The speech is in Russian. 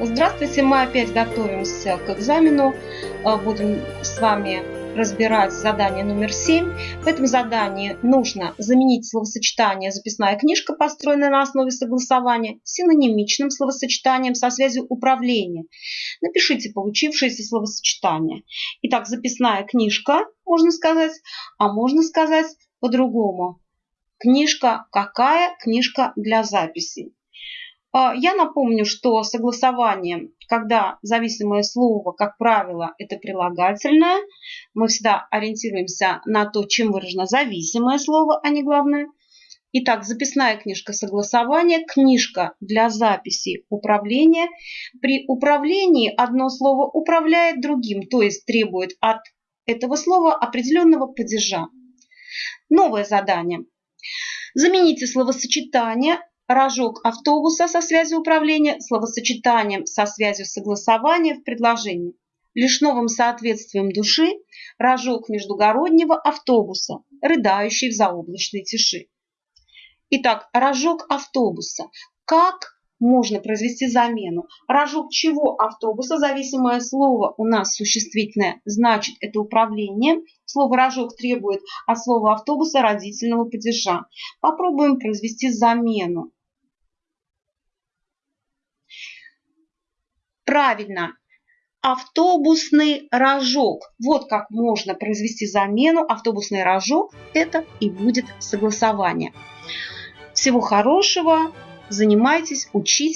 Здравствуйте, мы опять готовимся к экзамену. Э, будем с вами разбирать задание номер 7. В этом задании нужно заменить словосочетание «записная книжка», построенная на основе согласования, синонимичным словосочетанием со связью управления. Напишите получившееся словосочетание. Итак, записная книжка, можно сказать, а можно сказать по-другому. Книжка какая? Книжка для записей. А, я напомню, что согласование, когда зависимое слово, как правило, это прилагательное, мы всегда ориентируемся на то, чем выражено зависимое слово, а не главное. Итак, записная книжка согласования, книжка для записи управления. При управлении одно слово управляет другим, то есть требует от этого слова определенного падежа. Новое задание. Замените словосочетание рожок автобуса со связью управления словосочетанием со связью согласования в предложении. Лишь новым соответствием души рожок междугороднего автобуса, рыдающий в заоблачной тиши. Итак, рожок автобуса. Как можно произвести замену? Рожок чего автобуса? Зависимое слово у нас существительное, значит это управление. Слово рожок требует от слова автобуса родительного падежа. Попробуем произвести замену. Правильно, автобусный рожок. Вот как можно произвести замену. Автобусный рожок – это и будет согласование. Всего хорошего, занимайтесь, учитесь.